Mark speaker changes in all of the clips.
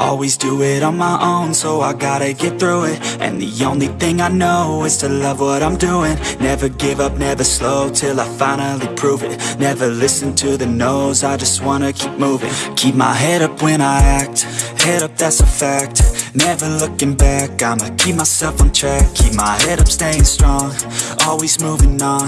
Speaker 1: Always do it on my own, so I gotta get through it. And the only thing I know is to love what I'm doing. Never give up, never slow, till I finally prove it. Never listen to the no's, I just wanna keep moving. Keep my head up when I act, head up that's a fact. Never looking back, I'ma keep myself on track. Keep my head up, staying strong, always moving on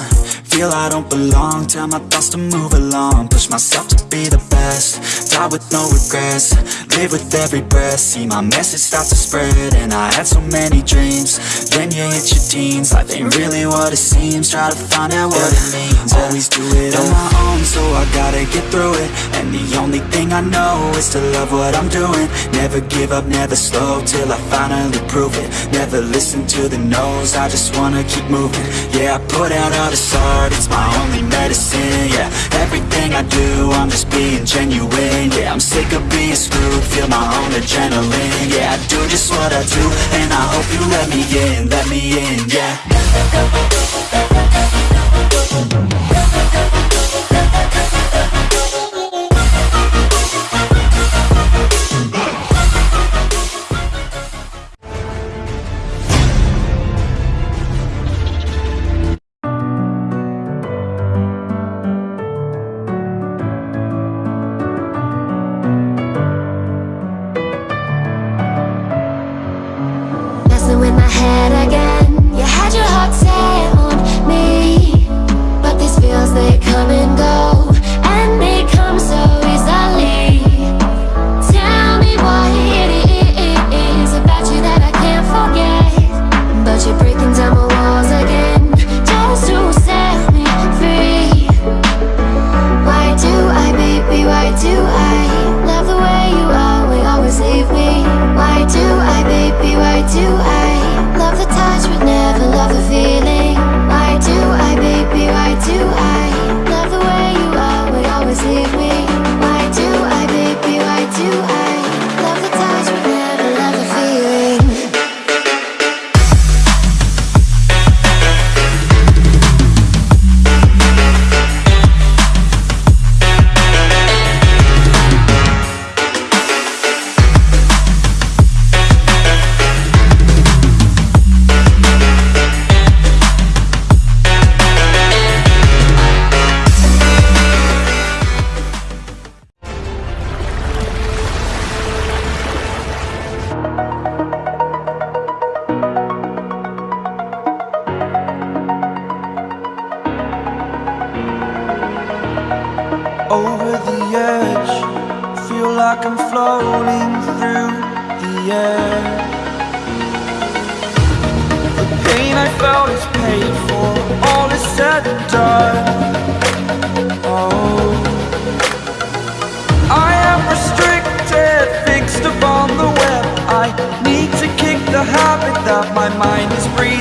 Speaker 1: Feel I don't belong, tell my thoughts to move along. Push myself to be the best, die with no regrets. Live with every breath, see my message start to spread And I had so many dreams, then you hit your teens. Life ain't really what it seems, try to find out what it means. Always do it on my own, so I gotta get through it. And the only thing I know is to love what I'm doing. Never give up, never slow, till I finally prove it. Never listen to the no's, I just wanna keep moving. Yeah, I put out all this art, it's my only medicine Yeah, everything I do, I'm just being genuine Yeah, I'm sick of being screwed, feel my own adrenaline Yeah, I do just what I do, and I hope you let me in, let me in, yeah
Speaker 2: like I'm floating through the air. The pain I felt is paid for, all is said and done. Oh, I am restricted, fixed upon the web. I need to kick the habit that my mind is breathing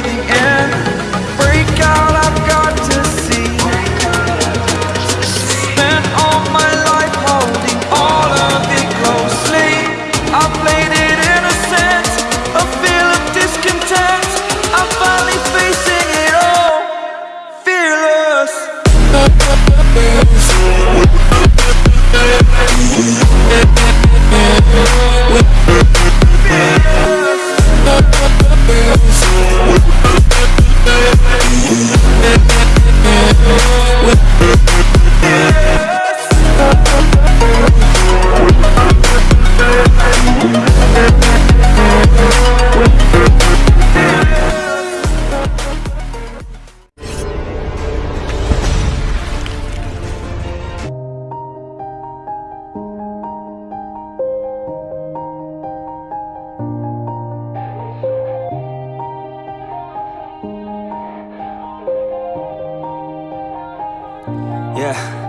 Speaker 1: Yeah.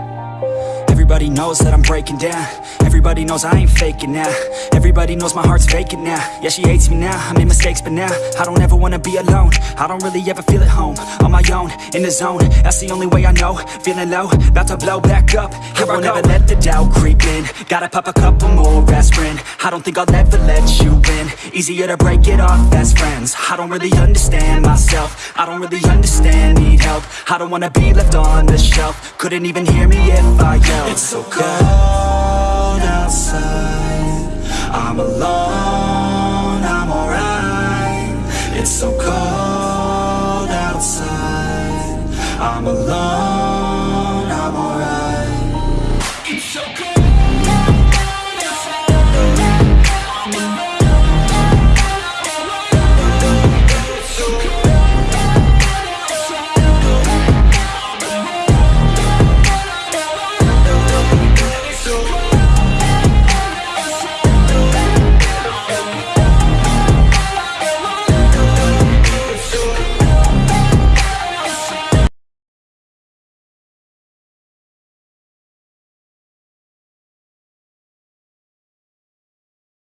Speaker 1: Everybody knows that I'm breaking down. Everybody knows I ain't faking now. Everybody knows my heart's vacant now. Yeah, she hates me now, I made mistakes but now I don't ever wanna be alone. I don't really ever feel at home. On my own, in the zone. That's the only way I know. Feeling low, about to blow back up. Here I won't ever let the doubt creep in. Gotta pop a couple more aspirin. I don't think I'll ever let you in Easier to break it off best friends. I don't really understand myself. I don't really understand, need help. I don't wanna be left on the shelf. Couldn't even hear me if I yelled so cold